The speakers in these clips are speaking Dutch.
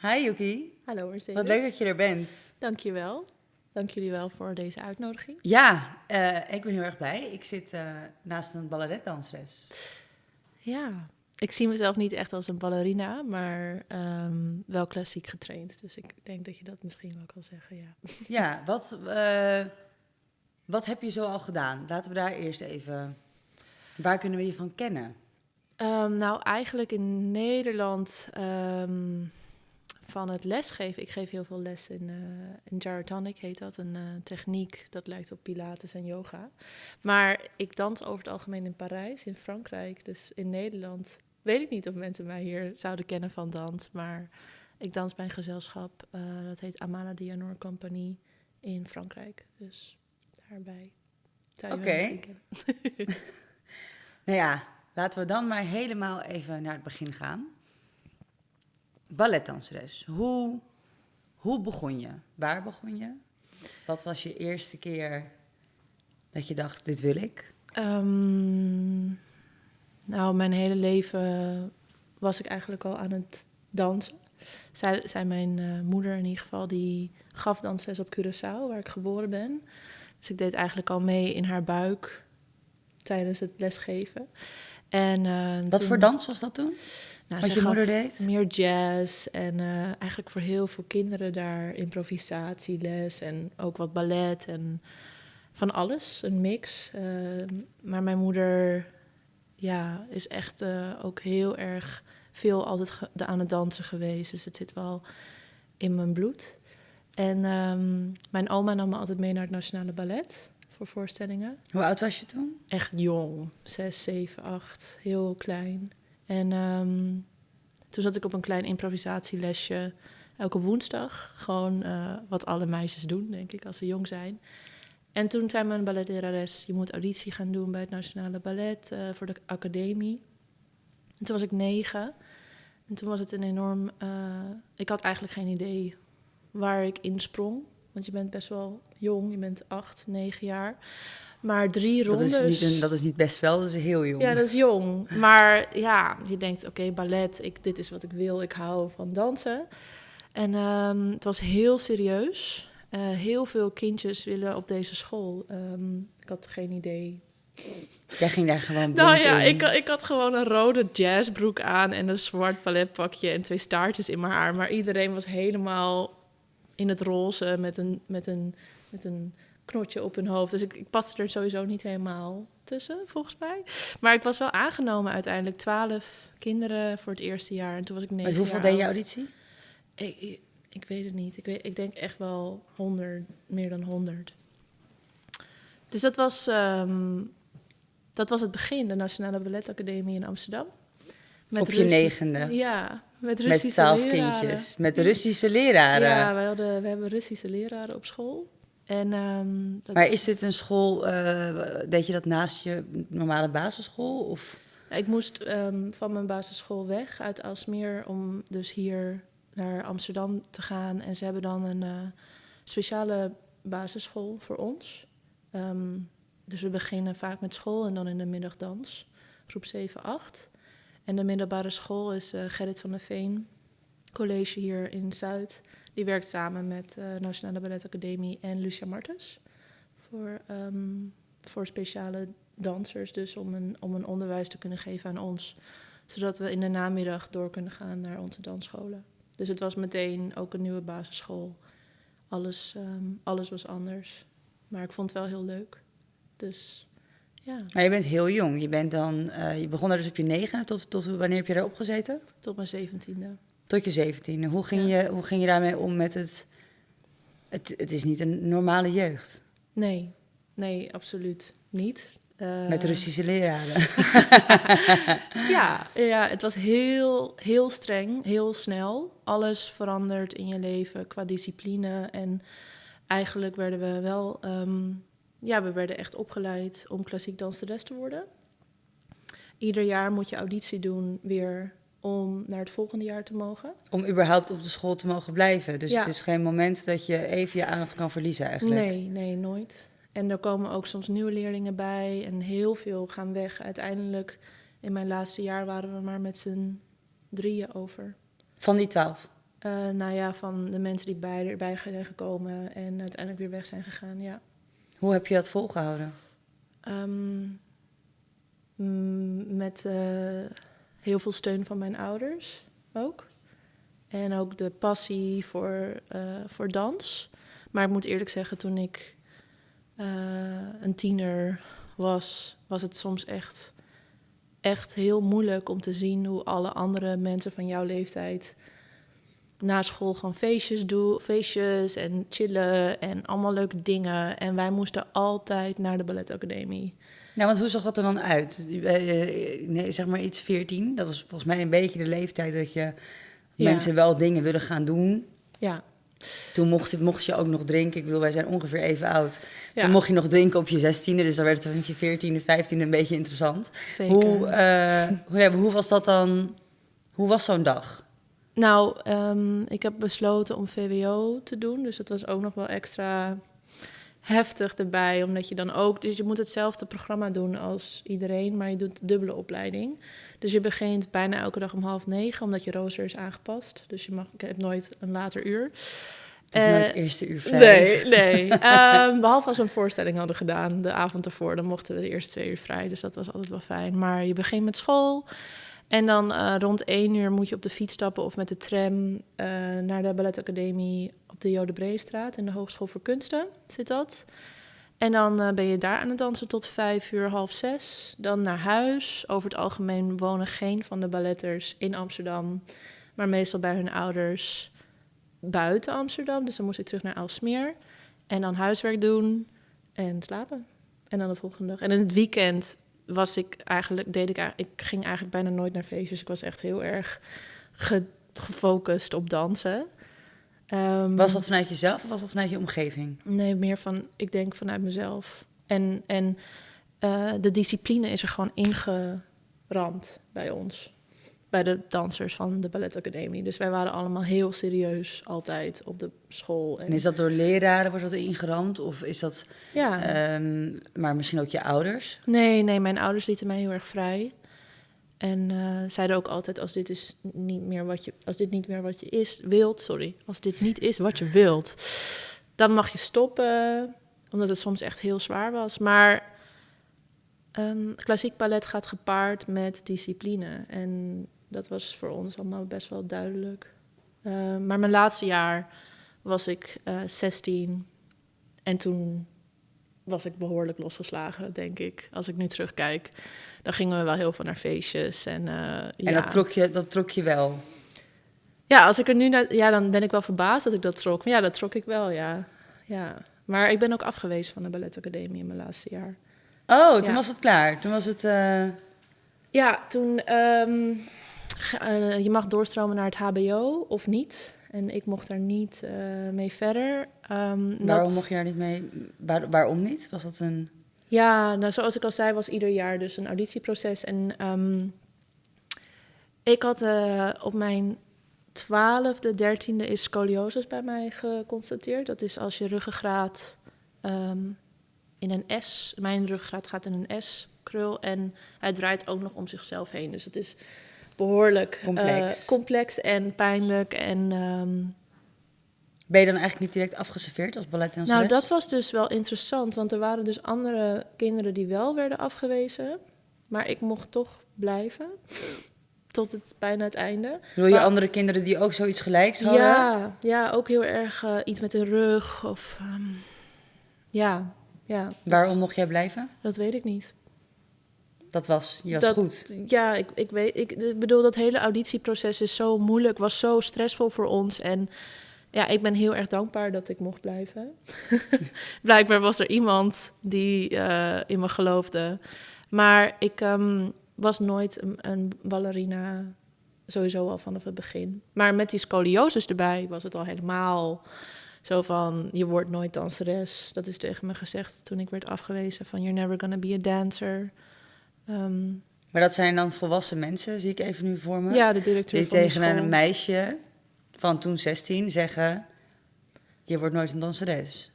Hi Yuki, Hallo Mercedes. wat leuk dat je er bent. Dankjewel. Dank jullie wel voor deze uitnodiging. Ja, eh, ik ben heel erg blij. Ik zit eh, naast een balletdanseres. Ja, ik zie mezelf niet echt als een ballerina, maar ehm, wel klassiek getraind. Dus ik denk dat je dat misschien wel kan zeggen, ja. Ja, wat, eh, wat heb je zo al gedaan? Laten we daar eerst even... Waar kunnen we je van kennen? Ehm, nou, eigenlijk in Nederland ehm, van het lesgeven. Ik geef heel veel les in, uh, in gyrotonic, heet dat. Een uh, techniek dat lijkt op pilates en yoga. Maar ik dans over het algemeen in Parijs, in Frankrijk. Dus in Nederland weet ik niet of mensen mij hier zouden kennen van dans. Maar ik dans bij een gezelschap, uh, dat heet Amala Dianor Compagnie in Frankrijk. Dus daarbij Oké. okay. nou ja, laten we dan maar helemaal even naar het begin gaan. Balletdanseres, hoe, hoe begon je? Waar begon je? Wat was je eerste keer dat je dacht, dit wil ik? Um, nou, mijn hele leven was ik eigenlijk al aan het dansen. Zij, zij mijn uh, moeder in ieder geval, die gaf dansles op Curaçao, waar ik geboren ben. Dus ik deed eigenlijk al mee in haar buik tijdens het lesgeven. En, uh, Wat toen, voor dans was dat toen? Nou, Wat je moeder deed? Meer jazz en uh, eigenlijk voor heel veel kinderen daar improvisatieles en ook wat ballet en van alles, een mix. Uh, maar mijn moeder ja, is echt uh, ook heel erg veel altijd aan het dansen geweest. Dus het zit wel in mijn bloed. En um, mijn oma nam me altijd mee naar het Nationale Ballet voor voorstellingen. Hoe oud was je toen? Echt jong, zes, zeven, acht, heel klein. En um, toen zat ik op een klein improvisatielesje elke woensdag. Gewoon uh, wat alle meisjes doen, denk ik, als ze jong zijn. En toen zei mijn balletlerares, je moet auditie gaan doen bij het Nationale Ballet uh, voor de academie. En toen was ik negen. En toen was het een enorm... Uh, ik had eigenlijk geen idee waar ik insprong. Want je bent best wel jong, je bent acht, negen jaar. Maar drie dat rondes... Is niet een, dat is niet best wel, dat is heel jong. Ja, dat is jong. Maar ja, je denkt, oké, okay, ballet, ik, dit is wat ik wil. Ik hou van dansen. En um, het was heel serieus. Uh, heel veel kindjes willen op deze school. Um, ik had geen idee. Jij ging daar gewoon Nou ja, in. ik, ik had gewoon een rode jazzbroek aan en een zwart balletpakje en twee staartjes in mijn haar. Maar iedereen was helemaal in het roze met een, met een, met een knotje op hun hoofd. Dus ik, ik paste er sowieso niet helemaal tussen, volgens mij. Maar ik was wel aangenomen uiteindelijk. Twaalf kinderen voor het eerste jaar. En toen was ik negen Met hoeveel deed je auditie? Ik, ik, ik weet het niet. Ik, weet, ik denk echt wel honderd, meer dan honderd. Dus dat was, um, dat was het begin, de Nationale Balletacademie in Amsterdam. Met Op je negende? Ja, met Russische Met twaalf leraren. kindjes, met Russische leraren? Ja, we, hadden, we hebben Russische leraren op school. En, um, dat... Maar is dit een school, uh, deed je dat naast je normale basisschool? Of? Ik moest um, van mijn basisschool weg uit Alsmeer om dus hier naar Amsterdam te gaan. En ze hebben dan een uh, speciale basisschool voor ons. Um, dus we beginnen vaak met school en dan in de middag dans, groep 7, 8. En de middelbare school is uh, Gerrit van der Veen College hier in Zuid. Die werkt samen met uh, Nationale Balletacademie en Lucia Martens. Voor, um, voor speciale dansers, dus om een, om een onderwijs te kunnen geven aan ons. Zodat we in de namiddag door kunnen gaan naar onze dansscholen. Dus het was meteen ook een nieuwe basisschool. Alles, um, alles was anders. Maar ik vond het wel heel leuk. Dus ja. Maar je bent heel jong. Je, bent dan, uh, je begon daar dus op je negen. Tot, tot wanneer heb je daar opgezeten? Tot mijn zeventiende. Tot je zeventiende. Hoe ging, ja. je, hoe ging je daarmee om met het, het... Het is niet een normale jeugd. Nee, nee, absoluut niet. Uh, met Russische leraren. ja, ja, het was heel, heel streng, heel snel. Alles verandert in je leven qua discipline. En eigenlijk werden we wel... Um, ja, we werden echt opgeleid om klassiek danseres te worden. Ieder jaar moet je auditie doen weer om naar het volgende jaar te mogen. Om überhaupt op de school te mogen blijven. Dus Ja. het is geen moment dat je even je aandacht kan verliezen eigenlijk. Nee, nee, nooit. En er komen ook soms nieuwe leerlingen bij en heel veel gaan weg. Uiteindelijk, in mijn laatste jaar waren we maar met z'n drieën over. Van die twaalf. Eh, nou ja, van de mensen die bij, erbij zijn gekomen en uiteindelijk weer weg zijn gegaan, ja. Hoe heb je dat volgehouden? Ehm, mm, met eh, heel veel steun van mijn ouders ook. En ook de passie voor, eh, voor dans. Maar ik moet eerlijk zeggen, toen ik eh, een tiener was, was het soms echt, echt heel moeilijk om te zien hoe alle andere mensen van jouw leeftijd na school gewoon feestjes doen, feestjes en chillen en allemaal leuke dingen. En wij moesten altijd naar de balletacademie. Ja, want hoe zag dat er dan uit? Eh, nee, zeg maar iets 14. Dat was volgens mij een beetje de leeftijd dat je Ja. mensen wel dingen willen gaan doen. Ja, Toen mocht, mocht je ook nog drinken. Ik bedoel, wij zijn ongeveer even oud. ja Toen mocht je nog drinken op je 16e. Dus dan werd het vanaf je 14e, 15e een beetje interessant. zeker. Hoe, eh, hoe, ja, hoe was dat dan? Hoe was zo'n dag? Nou, ehm, ik heb besloten om VWO te doen. Dus dat was ook nog wel extra heftig erbij. Omdat je dan ook... Dus je moet hetzelfde programma doen als iedereen, maar je doet de dubbele opleiding. Dus je begint bijna elke dag om half negen, omdat je rooster is aangepast. Dus je mag, ik heb nooit een later uur. Het is Eh, nooit eerste uur vrij. Nee, nee. Ehm, behalve als we een voorstelling hadden gedaan de avond ervoor, dan mochten we de eerste twee uur vrij. Dus dat was altijd wel fijn. Maar je begint met school. En dan eh, rond één uur moet je op de fiets stappen of met de tram eh, naar de balletacademie op de Jode Breestraat in de Hogeschool voor Kunsten zit dat. En dan eh, ben je daar aan het dansen tot vijf uur, half zes. Dan naar huis. Over het algemeen wonen geen van de balletters in Amsterdam, maar meestal bij hun ouders buiten Amsterdam. Dus dan moest ik terug naar Aalsmeer. En dan huiswerk doen en slapen. En dan de volgende dag. En in het weekend was ik eigenlijk, deed ik, eigenlijk- ik ging eigenlijk bijna nooit naar feestjes. Ik was echt heel erg ge- gefocust op dansen. Ehm, Was dat vanuit jezelf of was dat vanuit je omgeving? Nee, meer van, ik denk vanuit mezelf. En, en eh, de discipline is er gewoon ingeramd bij ons. Bij de dansers van de balletacademie. Dus wij waren allemaal heel serieus altijd op de school. En is dat door leraren, wordt dat ingeramd? Of is dat, Ja. ehm, maar misschien ook je ouders? Nee, nee, mijn ouders lieten mij heel erg vrij. En eh, zeiden ook altijd: als dit, is niet meer wat je, als dit niet meer wat je is, wilt, sorry, als dit niet is wat je wilt, dan mag je stoppen, omdat het soms echt heel zwaar was. Maar ehm, klassiek ballet gaat gepaard met discipline. En dat was voor ons allemaal best wel duidelijk. Eh, maar mijn laatste jaar was ik eh 16 en toen was ik behoorlijk losgeslagen, denk ik. Als ik nu terugkijk, dan gingen we wel heel veel naar feestjes. En, eh, En ja. dat, trok je, dat trok je wel. ja, als ik er nu naar... Ja, dan ben ik wel verbaasd dat ik dat trok. Maar ja, dat trok ik wel, ja. ja. Maar ik ben ook afgewezen van de balletacademie in mijn laatste jaar. Oh, toen Ja. was het klaar. Toen was het... eh, Ja, toen... ehm, eh, je mag doorstromen naar het hbo of niet. En ik mocht daar niet eh, mee verder. Ehm, waarom dat- mocht je daar niet mee? Waar- waarom niet? Was dat een... Ja, nou, zoals ik al zei, was ieder jaar dus een auditieproces. En ehm, ik had eh, op mijn twaalfde, dertiende is scoliosis bij mij geconstateerd. Dat is als je ruggengraat ehm, in een S, mijn ruggengraat gaat in een S-krul en hij draait ook nog om zichzelf heen. Dus het is behoorlijk eh, Complex. complex en pijnlijk en... ehm, Ben je dan eigenlijk niet direct afgeserveerd als balletdanseres? nou, dat was dus wel interessant, want er waren dus andere kinderen die wel werden afgewezen. Maar ik mocht toch blijven. Tot het bijna het einde. Wil je maar- andere kinderen die ook zoiets gelijks hadden? Ja, ja, ook heel erg eh, iets met de rug. Of, ehm, ja, ja. dus Waarom mocht jij blijven? Dat weet ik niet. Dat was, je was Dat- goed. Ja, ik, ik weet. Ik, ik bedoel, dat hele auditieproces is zo moeilijk, was zo stressvol voor ons. En ja, ik ben heel erg dankbaar dat ik mocht blijven. Blijkbaar was er iemand die eh, in me geloofde. Maar ik ehm, was nooit een, een ballerina, sowieso al vanaf het begin. Maar met die scoliosis erbij was het al helemaal zo van... je wordt nooit danseres. Dat is tegen me gezegd toen ik werd afgewezen van... you're never gonna be a dancer. Ehm, Maar dat zijn dan volwassen mensen, zie ik even nu voor me. ja, de directeur die van tegen een meisje van toen 16 zeggen... Je wordt nooit een danseres.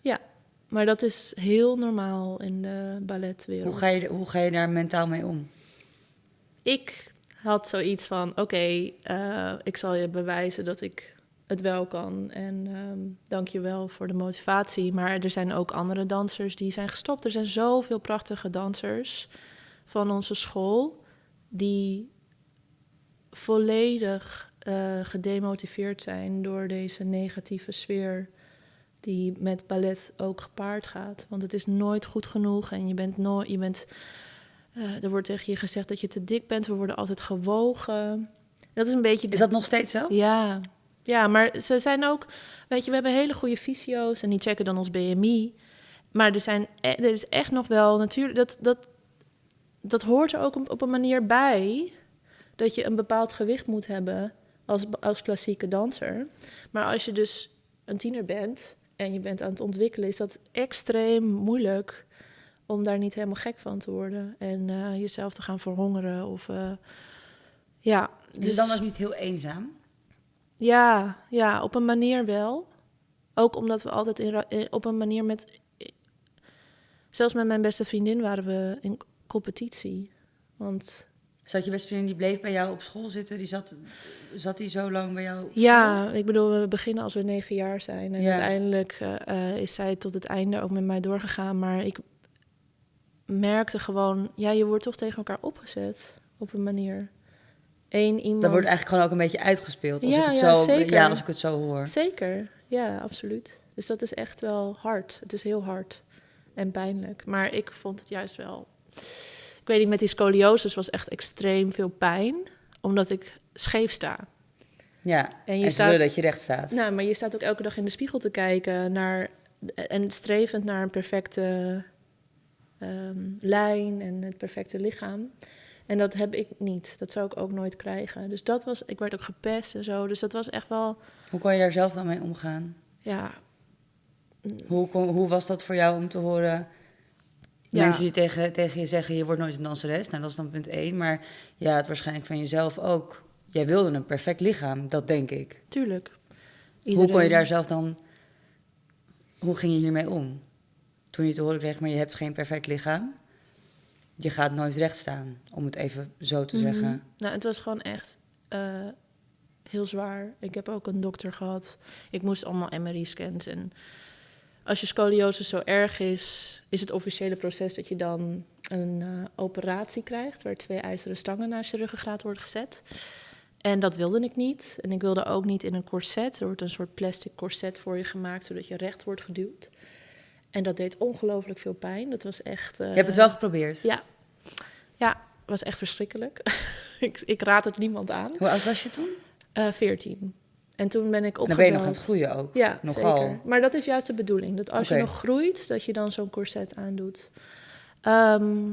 Maar dat is heel normaal in de balletwereld. Hoe ga, je, hoe ga je daar mentaal mee om? Ik had zoiets van, oké, eh, ik zal je bewijzen dat ik het wel kan. En ehm dank je wel voor de motivatie. Maar er zijn ook andere dansers die zijn gestopt. Er zijn zoveel prachtige dansers van onze school die volledig eh, gedemotiveerd zijn door deze negatieve sfeer die met ballet ook gepaard gaat. Want het is nooit goed genoeg en je bent nooit, je bent, eh, er wordt tegen je gezegd dat je te dik bent. We worden altijd gewogen. Dat is een beetje. Is dat nog steeds zo? Ja, ja, maar ze zijn ook, weet je, we hebben hele goede fysio's en die checken dan ons BMI. Maar er, zijn, e- er is echt nog wel, natuurlijk, dat, dat, dat hoort er ook op- op een manier bij. Dat je een bepaald gewicht moet hebben als, als klassieke danser. Maar als je dus een tiener bent en je bent aan het ontwikkelen, is dat extreem moeilijk om daar niet helemaal gek van te worden. En eh, jezelf te gaan verhongeren of... eh, ja, Is het dan ook niet heel eenzaam? ja, ja, op een manier wel. Ook omdat we altijd in, op een manier met. Zelfs met mijn beste vriendin waren we in competitie. Want Zat je vriendin die bleef bij jou op school zitten? Die zat, zat die zo lang bij jou? ja, ik bedoel, we beginnen als we negen jaar zijn. En Ja. uiteindelijk eh, eh, is zij tot het einde ook met mij doorgegaan. Maar ik merkte gewoon, ja, je wordt toch tegen elkaar opgezet op een manier. Eén iemand. Dat wordt eigenlijk gewoon ook een beetje uitgespeeld. Als Ja, ik het ja, zo, zeker. ja, als ik het zo hoor. Zeker, ja, absoluut. Dus dat is echt wel hard. Het is heel hard en pijnlijk. Maar ik vond het juist wel... Ik weet niet, met die scoliosis was echt extreem veel pijn. Omdat ik scheef sta. Ja, En en, je staat- willen dat je recht staat. Nou, maar je staat ook elke dag in de spiegel te kijken naar... En strevend naar een perfecte ehm, lijn en het perfecte lichaam. En dat heb ik niet. Dat zou ik ook nooit krijgen. Dus dat was... Ik werd ook gepest en zo. Dus dat was echt wel... Hoe kon je daar zelf dan mee omgaan? Ja, Hoe, kon, hoe was dat voor jou om te horen? Ja. Mensen die tegen, tegen je zeggen, je wordt nooit een danseres. Nou, dat is dan punt één. Maar ja, het waarschijnlijk van jezelf ook. Jij wilde een perfect lichaam, dat denk ik. tuurlijk. Hoe kon je daar zelf dan... Hoe ging je hiermee om? Toen je te horen kreeg, maar je hebt geen perfect lichaam. Je gaat nooit recht staan, om het even zo te Mhm. zeggen. Nou, het was gewoon echt eh, heel zwaar. Ik heb ook een dokter gehad. Ik moest allemaal MRI-scans. En als je scoliose zo erg is, is het officiële proces dat je dan een eh, operatie krijgt... waar twee ijzeren stangen naast je ruggengraat worden gezet. En dat wilde ik niet. En ik wilde ook niet in een corset. Er wordt een soort plastic corset voor je gemaakt... zodat je recht wordt geduwd. En dat deed ongelooflijk veel pijn. Dat was echt... Je hebt het wel geprobeerd. Ja. Ja, was echt verschrikkelijk. ik, ik raad het niemand aan. Hoe oud was je toen? Eh 14. En toen ben ik Dan opgebeld. ben je nog aan het groeien ook. Ja, Nogal. zeker. Maar dat is juist de bedoeling. Dat als je nog groeit, dat je dan zo'n corset aandoet. Ehm,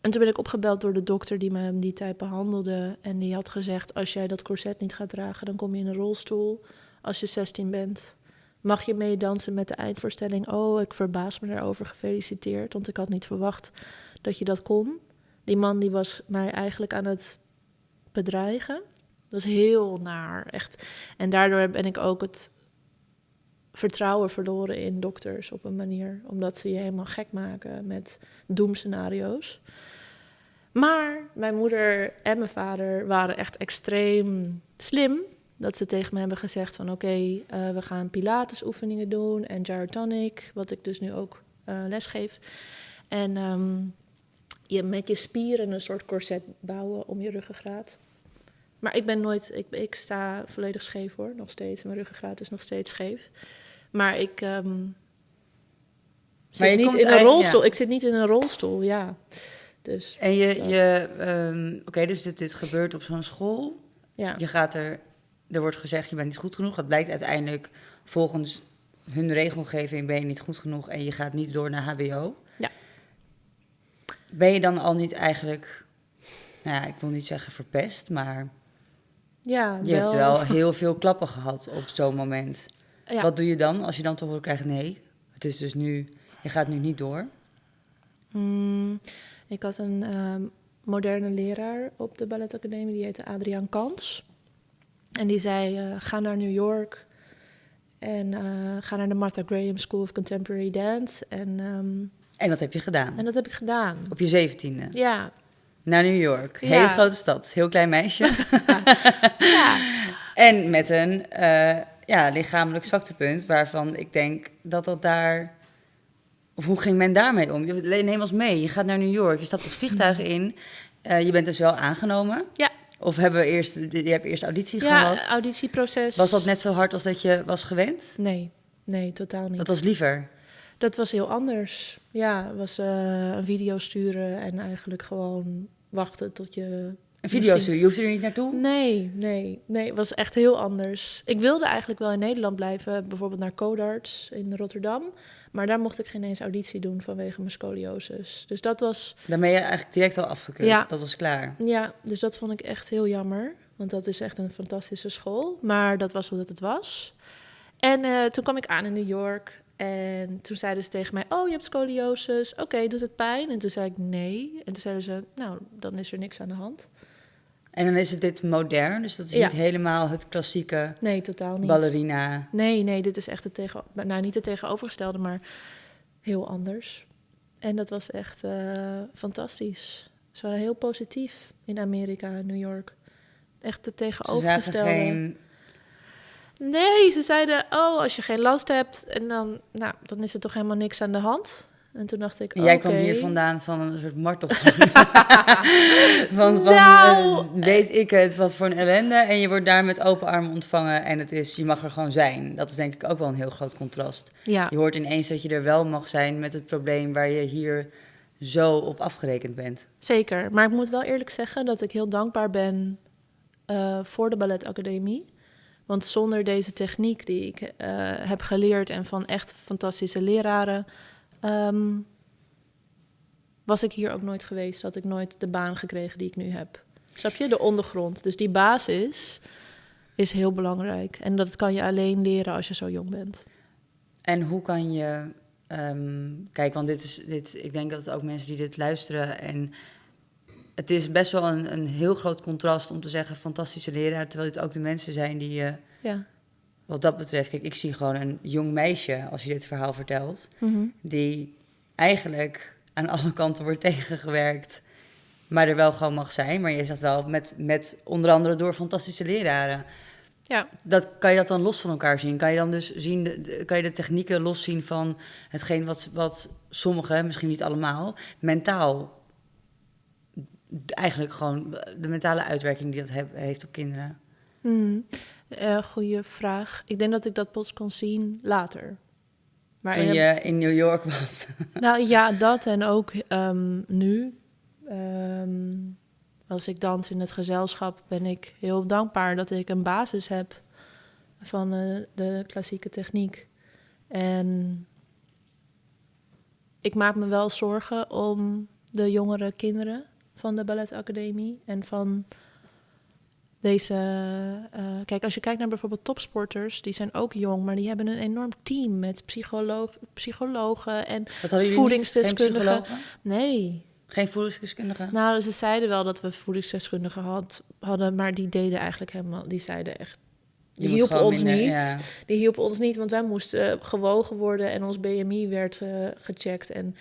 en toen ben ik opgebeld door de dokter die me die tijd behandelde. En die had gezegd, als jij dat corset niet gaat dragen, dan kom je in een rolstoel. Als je 16 bent, mag je meedansen met de eindvoorstelling. Oh, ik verbaas me daarover. Gefeliciteerd, want ik had niet verwacht dat je dat kon. Die man die was mij eigenlijk aan het bedreigen. Dat is heel naar, echt. En daardoor ben ik ook het vertrouwen verloren in dokters op een manier. Omdat ze je helemaal gek maken met doemscenario's. Maar mijn moeder en mijn vader waren echt extreem slim. Dat ze tegen me hebben gezegd van oké, eh, we gaan pilatesoefeningen doen en gyrotonic, wat ik dus nu ook eh lesgeef. En ehm, je met je spieren een soort corset bouwen om je ruggengraat. Maar ik ben nooit, ik, ik sta volledig scheef hoor, nog steeds. Mijn ruggengraat is nog steeds scheef. Maar ik ehm, zit je niet in een rolstoel. ja. Ik zit niet in een rolstoel, ja. Dus En je, Dat. je ehm, oké, dus dit, dit gebeurt op zo'n school. ja. Je gaat er, er wordt gezegd, je bent niet goed genoeg. Dat blijkt uiteindelijk volgens hun regelgeving ben je niet goed genoeg en je gaat niet door naar HBO. Ja. Ben je dan al niet eigenlijk, nou ja, ik wil niet zeggen verpest, maar ja, je hebt wel heel veel klappen gehad op zo'n moment. Ja. Wat doe je dan als je dan te horen krijgt, nee, het is dus nu, je gaat nu niet door. Mm, ik had een ehm, moderne leraar op de balletacademie, die heette Adriaan Kans. En die zei, eh, ga naar New York en eh, ga naar de Martha Graham School of Contemporary Dance. En, ehm, En dat heb je gedaan. en dat heb ik gedaan. Op je zeventiende. Ja, Naar New York. Ja. Hele grote stad. Heel klein meisje. ja. En met een eh, ja, lichamelijk zwaktepunt waarvan ik denk dat dat daar... Of hoe ging men daarmee om? Je- Neem ons mee, je gaat naar New York, je stapt het vliegtuig in. eh, je bent dus wel aangenomen. Ja. Of hebben we eerst, je hebt eerst auditie Ja, gehad. auditieproces. Was dat net zo hard als dat je was gewend? Nee, nee, totaal niet. Dat was liever. Dat was heel anders. Ja, was eh, een video sturen en eigenlijk gewoon wachten tot je... Een video Misschien- je hoeft er niet naartoe. Nee, nee, nee, het was echt heel anders. Ik wilde eigenlijk wel in Nederland blijven, bijvoorbeeld naar Codarts in Rotterdam. Maar daar mocht ik geen eens auditie doen vanwege mijn scoliosis. Dus dat was, Dan ben je eigenlijk direct al afgekeurd. Ja. Dat was klaar. ja, dus dat vond ik echt heel jammer. Want dat is echt een fantastische school. Maar dat was hoe dat het was. En eh, toen kwam ik aan in New York. En toen zeiden ze tegen mij, oh, je hebt scoliosis. Oké, doet het pijn? En toen zei ik nee. En toen zeiden ze, nou, dan is er niks aan de hand. En dan is het dit modern, dus dat is Ja. niet helemaal het klassieke Nee, totaal niet. ballerina. Nee, nee, dit is echt het tegen, nou niet het tegenovergestelde, maar heel anders. En dat was echt eh, fantastisch. Ze waren heel positief in Amerika, New York. Echt het Ze zagen tegenovergestelde. geen... Nee, ze zeiden, oh, als je geen last hebt, en dan, nou, dan is er toch helemaal niks aan de hand. En toen dacht ik, Jij kwam hier vandaan van een soort martel. van van Nou, eh, weet ik het, wat voor een ellende. En je wordt daar met open armen ontvangen en het is, je mag er gewoon zijn. Dat is denk ik ook wel een heel groot contrast. Ja, Je hoort ineens dat je er wel mag zijn met het probleem waar je hier zo op afgerekend bent. zeker. Maar ik moet wel eerlijk zeggen dat ik heel dankbaar ben eh, voor de balletacademie. Want zonder deze techniek die ik eh, heb geleerd en van echt fantastische leraren, ehm, was ik hier ook nooit geweest. Had ik nooit de baan gekregen die ik nu heb. Snap je? De ondergrond. Dus die basis is heel belangrijk. En dat kan je alleen leren als je zo jong bent. En hoe kan je. ehm, kijk, want dit is. Dit, ik denk dat ook mensen die dit luisteren. En het is best wel een, een heel groot contrast om te zeggen fantastische leraar. Terwijl het ook de mensen zijn die je. Ja. Wat dat betreft. Kijk, ik zie gewoon een jong meisje. Als je dit verhaal vertelt. Mhm. Die eigenlijk aan alle kanten wordt tegengewerkt. Maar er wel gewoon mag zijn. Maar je zegt wel met, met onder andere door fantastische leraren. Ja. Dat, kan je dat dan los van elkaar zien? Kan je dan dus zien, de, kan je de technieken loszien van hetgeen wat, wat sommigen, misschien niet allemaal, mentaal, eigenlijk gewoon de mentale uitwerking die dat heeft op kinderen? Eh, goeie vraag. Ik denk dat ik dat pas kon zien later. Maar Toen in- je in New York was. Nou ja, dat en ook ehm, nu. Ehm, als ik dans in het gezelschap, ben ik heel dankbaar dat ik een basis heb van eh, de klassieke techniek. En ik maak me wel zorgen om de jongere kinderen van de balletacademie en van deze. eh, kijk, als je kijkt naar bijvoorbeeld topsporters, die zijn ook jong, maar die hebben een enorm team met psycholoog, psychologen en Dat hadden jullie Voedingsdeskundige. Niet? Geen psychologen? nee. Geen voedingsdeskundige? Nou, ze zeiden wel dat we voedingsdeskundigen had, hadden, maar die deden eigenlijk helemaal, die zeiden echt, die hielpen ons minder- niet. ja. Die hielpen ons niet, want wij moesten gewogen worden en ons BMI werd eh, gecheckt. En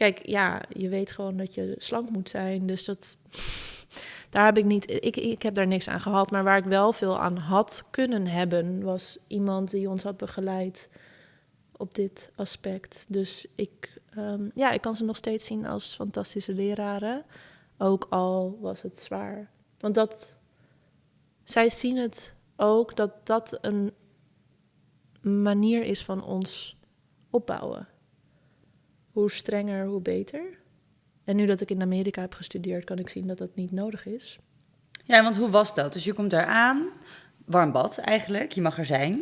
kijk, ja, je weet gewoon dat je slank moet zijn, dus dat, daar heb ik niet, ik, ik heb daar niks aan gehad. Maar waar ik wel veel aan had kunnen hebben, was iemand die ons had begeleid op dit aspect. Dus ik, ehm, ja, ik kan ze nog steeds zien als fantastische leraren, ook al was het zwaar. Want dat, zij zien het ook dat dat een manier is van ons opbouwen. Hoe strenger, hoe beter. En nu dat ik in Amerika heb gestudeerd, kan ik zien dat dat niet nodig is. ja, want hoe was dat? Dus je komt daar aan, warm bad eigenlijk, je mag er zijn.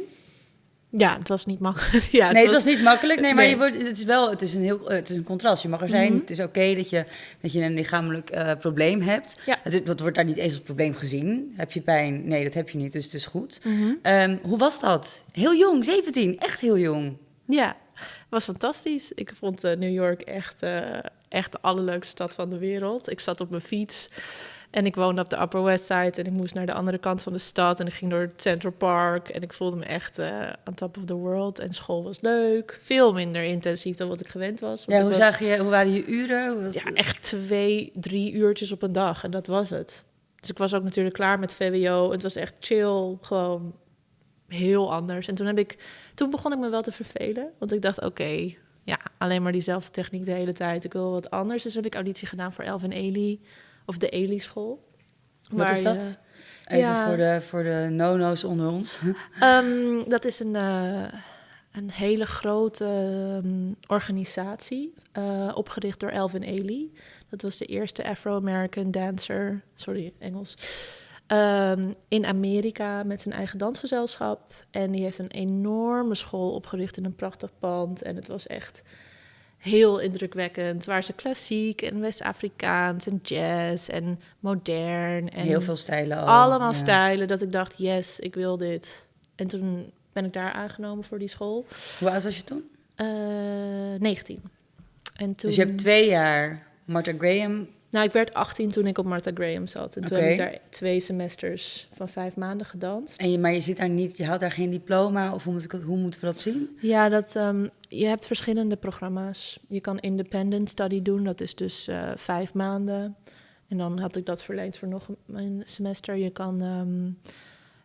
Ja, het was niet makkelijk. Ja, nee, het was niet makkelijk. Nee, maar Nee. Je wordt, het is wel het is een heel het is een contrast. Je mag er zijn. Mhm. Het is oké dat, je, dat je een lichamelijk eh, probleem hebt. Ja. Het, is- het wordt daar niet eens als probleem gezien. Heb je pijn? Nee, dat heb je niet. Dus het is goed. Mhm. Ehm, hoe was dat? Heel jong, 17. Echt heel jong. Ja, was fantastisch. Ik vond eh, New York echt, eh, echt de allerleukste stad van de wereld. Ik zat op mijn fiets en ik woonde op de Upper West Side en ik moest naar de andere kant van de stad en ik ging door het Central Park en ik voelde me echt eh on top of the world. En school was leuk, veel minder intensief dan wat ik gewend was. Ja, hoe, was- zag je, hoe waren je uren? Hoe was- Ja, echt twee, drie uurtjes op een dag en dat was het. Dus ik was ook natuurlijk klaar met VWO. Het was echt chill, gewoon heel anders. En toen, heb ik, toen begon ik me wel te vervelen. Want ik dacht, oké, ja, alleen maar diezelfde techniek de hele tijd. Ik wil wat anders. Dus heb ik auditie gedaan voor Elf en Eli. Of de Eli School. Wat is dat? je- Even Ja. voor de, voor de no-no's onder ons. Ehm, dat is een, eh, een hele grote ehm, organisatie, eh, opgericht door Elvin Ailey. Dat was de eerste Afro-American dancer, sorry, Engels, ehm, in Amerika met zijn eigen dansgezelschap. En die heeft een enorme school opgericht in een prachtig pand. En het was echt heel indrukwekkend. Waar ze klassiek en West-Afrikaans en jazz en modern en Heel veel stijlen al. allemaal ja. stijlen dat ik dacht, yes, ik wil dit. En toen ben ik daar aangenomen voor die school. Hoe oud was je toen? Eh 19. En toen, Dus je hebt twee jaar Martha Graham. Nou, ik werd 18 toen ik op Martha Graham zat. En toen heb ik daar twee semesters van vijf maanden gedanst. En je, maar je zit daar niet, je haalt daar geen diploma. Of hoe, moet ik, hoe moeten we dat zien? Ja, dat, ehm, je hebt verschillende programma's. Je kan independent study doen, dat is dus eh, vijf maanden. En dan had ik dat verleend voor nog een- een semester. Je kan ehm,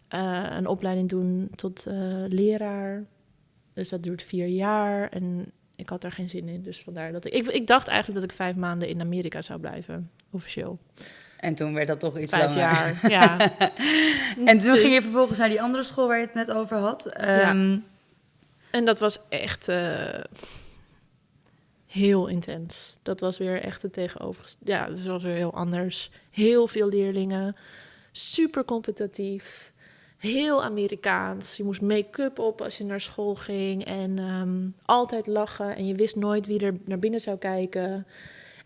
eh, een opleiding doen tot eh, leraar. Dus dat duurt vier jaar. En ik had daar geen zin in. Dus vandaar dat ik, ik... Ik dacht eigenlijk dat ik vijf maanden in Amerika zou blijven, officieel. En toen werd dat toch iets Vijf langer. jaar, ja. En toen Dus- ging je vervolgens naar die andere school waar je het net over had. Ehm, En dat was echt eh, heel intens. Dat was weer echt het tegenovergestelde. Ja, dus het was weer heel anders. Heel veel leerlingen. Super competitief. Heel Amerikaans. Je moest make-up op als je naar school ging. En ehm, altijd lachen. En je wist nooit wie er naar binnen zou kijken.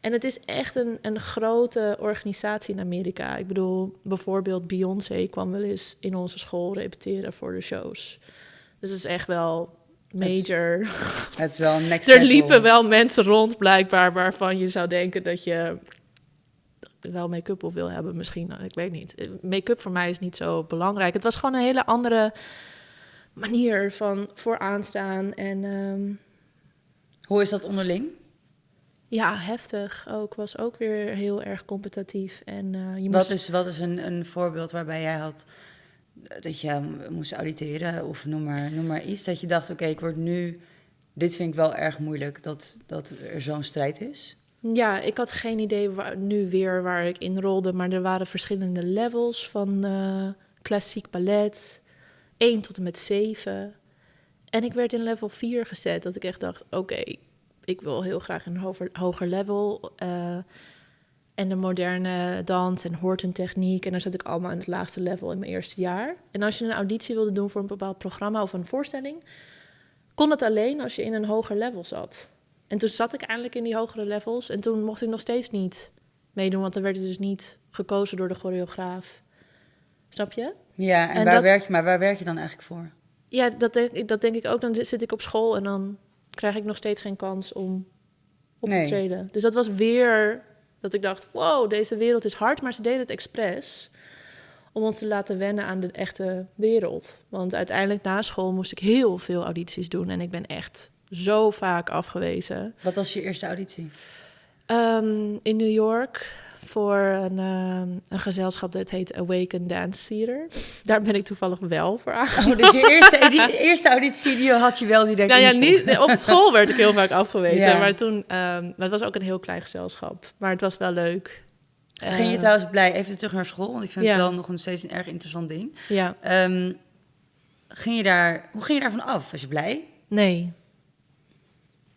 En het is echt een, een grote organisatie in Amerika. Ik bedoel, bijvoorbeeld Beyoncé kwam wel eens in onze school repeteren voor de shows. Dus het is echt wel major. Het is wel next Er liepen wel mensen rond, blijkbaar, waarvan je zou denken dat je wel make-up op wil hebben, misschien. Ik weet niet. Make-up voor mij is niet zo belangrijk. Het was gewoon een hele andere manier van vooraanstaan. En ehm, Hoe is dat onderling? ja, heftig ook. Was ook weer heel erg competitief. En eh, je Wat moest... is, wat is een, een voorbeeld waarbij jij had eh, dat je moest auditeren of noem maar, noem maar iets dat je dacht, oké, ik word nu, dit vind ik wel erg moeilijk dat, dat er zo'n strijd is. Ja, ik had geen idee waar, nu weer waar ik in rolde, maar er waren verschillende levels van eh, klassiek ballet, 1 tot en met 7. En ik werd in level 4 gezet, dat ik echt dacht, oké, ik wil heel graag een hoger, hoger level. eh, en de moderne dans en hortentechniek. En daar zat ik allemaal in het laagste level in mijn eerste jaar. En als je een auditie wilde doen voor een bepaald programma of een voorstelling, kon het alleen als je in een hoger level zat. En toen zat ik eindelijk in die hogere levels. En toen mocht ik nog steeds niet meedoen, want dan werd het dus niet gekozen door de choreograaf. Snap je? Ja, en, En waar dat- werk je, maar waar werk je dan eigenlijk voor? Ja, dat denk, ik- dat denk ik ook. Dan zit ik op school en dan krijg ik nog steeds geen kans om op Nee. te treden. Dus dat was weer dat ik dacht, wow, deze wereld is hard, maar ze deden het expres om ons te laten wennen aan de echte wereld. Want uiteindelijk na school moest ik heel veel audities doen en ik ben echt zo vaak afgewezen. Wat was je eerste auditie? Ehm, in New York voor een, ehm, een gezelschap dat heet Awaken Dance Theater. Daar ben ik toevallig wel voor. Oh, dus je eerste, die eerste auditie die had je wel direct Nou ja, niet, op school werd ik heel vaak afgewezen. Ja. Maar toen, maar het was ook een heel klein gezelschap. Maar het was wel leuk. Ging je Eh, trouwens blij, even terug naar school, want ik vind Ja. het wel nog steeds een erg interessant ding. Ja, ging je daar, hoe ging je daarvan af? Was je blij? nee.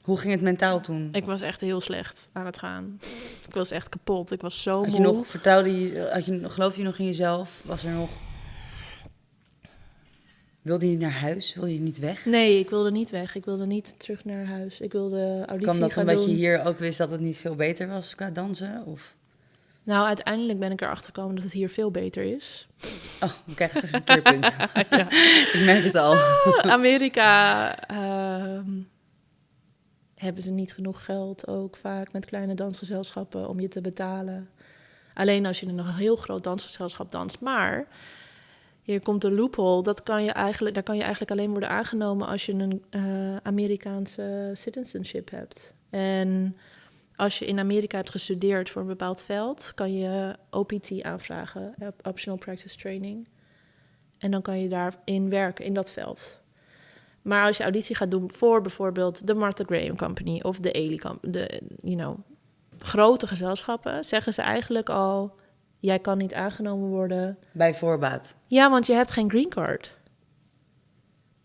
Hoe ging het mentaal toen? Ik was echt heel slecht aan het gaan. Ik was echt kapot. Ik was zo Had je moe. nog, vertrouwde je, had je, geloofde je nog in jezelf? Was er nog... Wilde je niet naar huis? Wilde je niet weg? Nee, ik wilde niet weg. Ik wilde niet terug naar huis. Ik wilde auditie Kwam dat omdat je hier ook wist dat het niet veel beter was qua dansen? Of... Nou, uiteindelijk ben ik erachter gekomen dat het hier veel beter is. Oh, we krijgen straks een keerpunt. ik merk het al. Amerika ehm, hebben ze niet genoeg geld ook vaak met kleine dansgezelschappen om je te betalen. Alleen als je in een heel groot dansgezelschap danst. Maar hier komt de loophole. Dat kan je eigenlijk, daar kan je eigenlijk alleen worden aangenomen als je een eh, Amerikaanse citizenship hebt. En als je in Amerika hebt gestudeerd voor een bepaald veld, kan je OPT aanvragen, op- Optional Practice Training. En dan kan je daarin werken, in dat veld. Maar als je auditie gaat doen voor bijvoorbeeld de Martha Graham Company of de Company, de, you know, grote gezelschappen, zeggen ze eigenlijk al, jij kan niet aangenomen worden. Bij voorbaat. Ja, want je hebt geen green card.